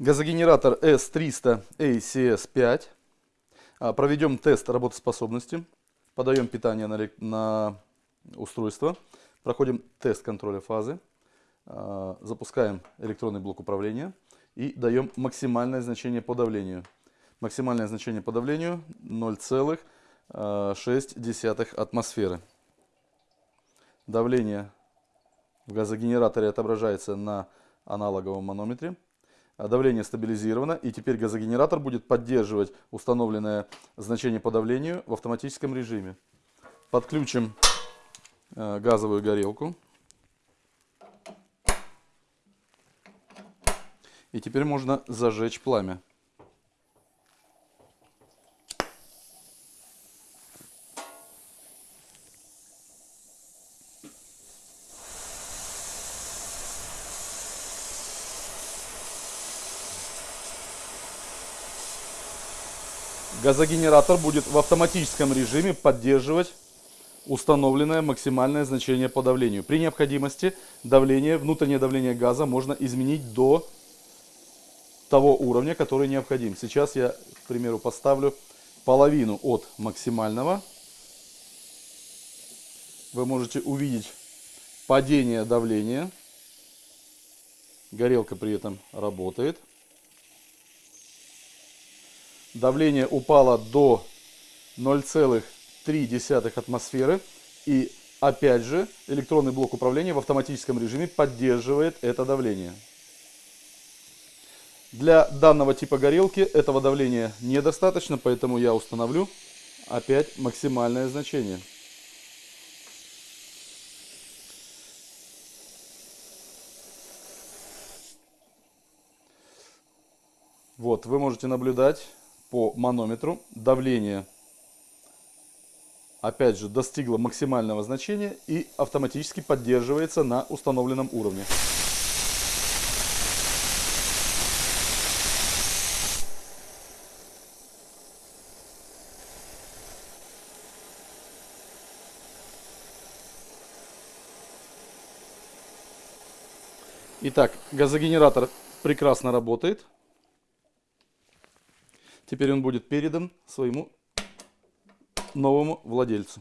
Газогенератор S300 ACS5. А, проведем тест работоспособности. Подаем питание на, на устройство. Проходим тест контроля фазы. А, запускаем электронный блок управления. И даем максимальное значение по давлению. Максимальное значение по давлению 0,6 а, атмосферы. Давление в газогенераторе отображается на аналоговом манометре. А давление стабилизировано, и теперь газогенератор будет поддерживать установленное значение по давлению в автоматическом режиме. Подключим э, газовую горелку. И теперь можно зажечь пламя. Газогенератор будет в автоматическом режиме поддерживать установленное максимальное значение по давлению. При необходимости давление, внутреннее давление газа можно изменить до того уровня, который необходим. Сейчас я, к примеру, поставлю половину от максимального. Вы можете увидеть падение давления. Горелка при этом работает. Давление упало до 0,3 атмосферы. И опять же электронный блок управления в автоматическом режиме поддерживает это давление. Для данного типа горелки этого давления недостаточно, поэтому я установлю опять максимальное значение. Вот, вы можете наблюдать по манометру. Давление, опять же, достигло максимального значения и автоматически поддерживается на установленном уровне. Итак, газогенератор прекрасно работает. Теперь он будет передан своему новому владельцу.